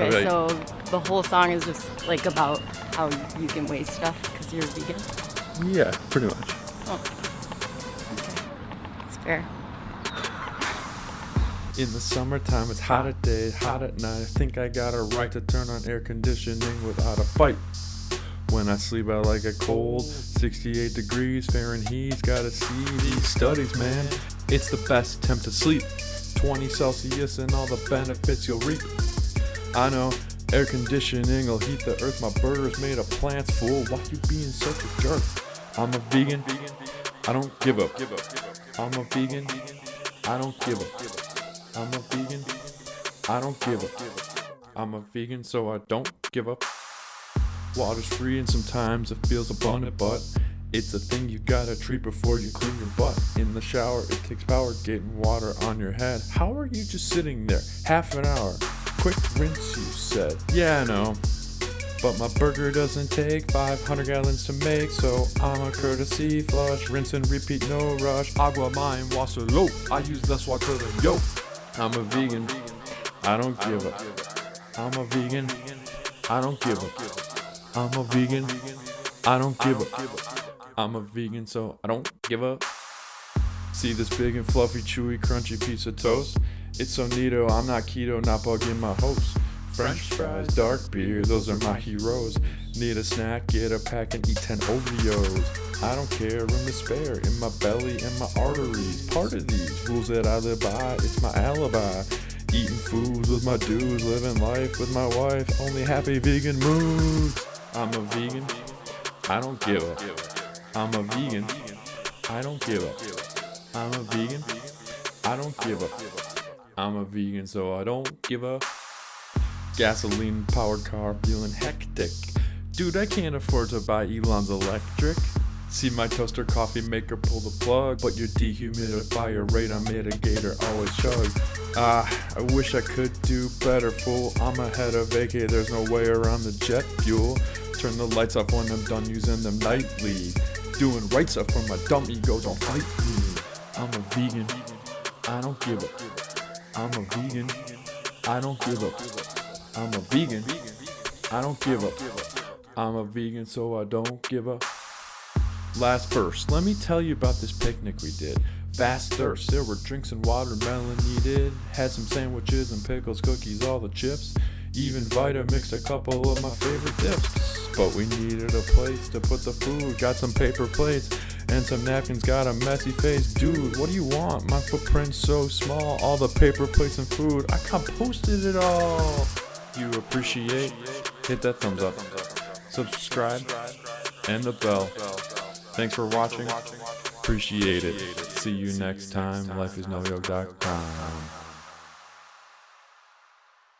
Okay, Okay. so the whole song is just like about how you can waste stuff because you're vegan. Yeah, pretty much. Oh, okay, it's fair. In the summertime, it's hot at day, hot at night. I think I got a right to turn on air conditioning without a fight. When I sleep, I like a cold. 68 degrees Fahrenheit. Gotta see these studies, man. It's the best temp to sleep. 20 Celsius and all the benefits you'll reap. I know air conditioning will heat the earth. My burger's made of plants, fool. Why you being such a jerk? I'm a vegan. I don't give up. I'm a vegan. I don't give up. I'm a vegan. I don't give up. I'm a vegan, so I don't give up. Water's free and sometimes it feels abundant, but it's a thing you gotta treat before you clean your butt. In the shower, it takes power getting water on your head. How are you just sitting there? Half an hour. Quick rinse, you said. Yeah, I know. But my burger doesn't take 500 gallons to make, so I'm a courtesy flush, rinse and repeat, no rush. Agua mine, water low. I use less water than yo. I'm a vegan. I don't give up. I'm a vegan. I don't give up. I'm a vegan. I don't give up. I'm a vegan, so I don't give up. See this big and fluffy, chewy, crunchy piece of toast? It's so neato, I'm not keto, not bugging my host. French fries, dark beer, those are my heroes. Need a snack, get a pack and eat 10 Oreos. I don't care, room to spare in my belly and my arteries. Part of these rules that I live by, it's my alibi. Eating foods with my dudes, living life with my wife, only happy vegan mood. I'm a vegan, I don't give up. I'm a vegan, I don't give up. I'm a vegan, I don't give up. I'm a vegan, so I don't give up. Gasoline powered car feeling hectic. Dude, I can't afford to buy Elon's electric. See my toaster coffee maker pull the plug, but your dehumidifier radar mitigator always chug. Ah, I wish I could do better, fool. I'm ahead of AK, there's no way around the jet fuel. Turn the lights off when I'm done using them nightly. Doing right stuff for my dumb ego, don't fight me. I'm a vegan, I don't give up. I'm a vegan, I don't give up. I'm a vegan, I don't give up. I'm a vegan, so I don't give up. Last verse, let me tell you about this picnic we did. Fast thirst, there were drinks and watermelon needed. Had some sandwiches and pickles, cookies, all the chips. Even Vita mixed a couple of my favorite dips. But we needed a place to put the food. Got some paper plates and some napkins. Got a messy face. Dude, what do you want? My footprint's so small. All the paper plates and food. I composted it all. You appreciate? Hit that thumbs up. Subscribe and the bell. Thanks for watching. Appreciate it. See you next time. LifeIsNoYoke.com.